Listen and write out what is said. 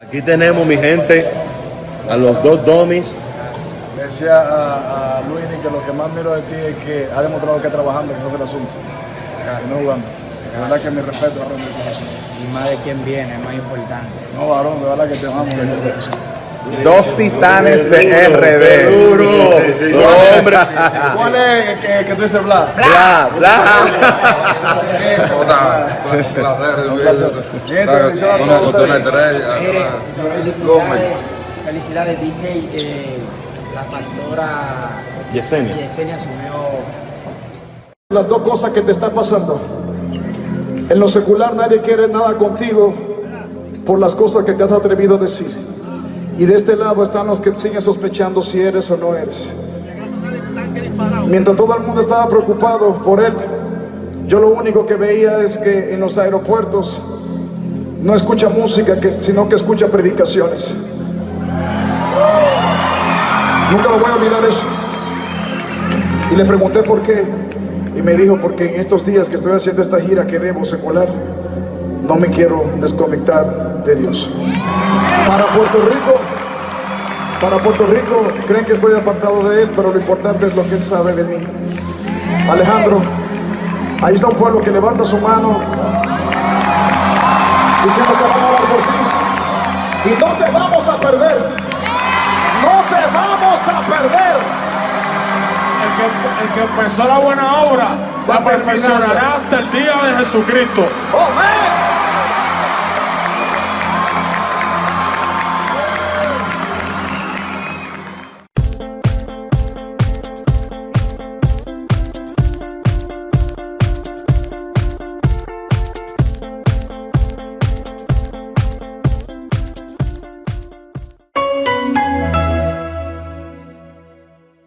Aquí tenemos, mi gente, a los dos domis. Decía a, a Luis que lo que más miro de ti es que ha demostrado que trabajando, que se hace el asunto. Y no jugando. De verdad que mi respeto, varón, de corazón. Y más de quien viene, es más importante. No, varón, de verdad que te amamos. Dos titanes de RD. Duro. No, hombre. ¿Cuál es el que, que tú dices bla? Bla, bla. Felicidades, felicidades DJ, eh, la pastora Yesenia. Yesenia asumió Las dos cosas que te están pasando. En lo secular nadie quiere nada contigo por las cosas que te has atrevido a decir. Y de este lado están los que siguen sospechando si eres o no eres. Mientras todo el mundo estaba preocupado por él, yo lo único que veía es que en los aeropuertos no escucha música, sino que escucha predicaciones. Nunca lo voy a olvidar eso. Y le pregunté por qué. Y me dijo, porque en estos días que estoy haciendo esta gira que debo secular, no me quiero desconectar de Dios. Para Puerto Rico, para Puerto Rico, creen que estoy apartado de Él, pero lo importante es lo que Él sabe de mí. Alejandro, ahí está un pueblo que levanta su mano, diciendo que vamos a por ti. Y no te vamos a perder. No te vamos a perder. El que, el que empezó la buena obra la perfeccionará hasta el día de Jesucristo. ¡Oh,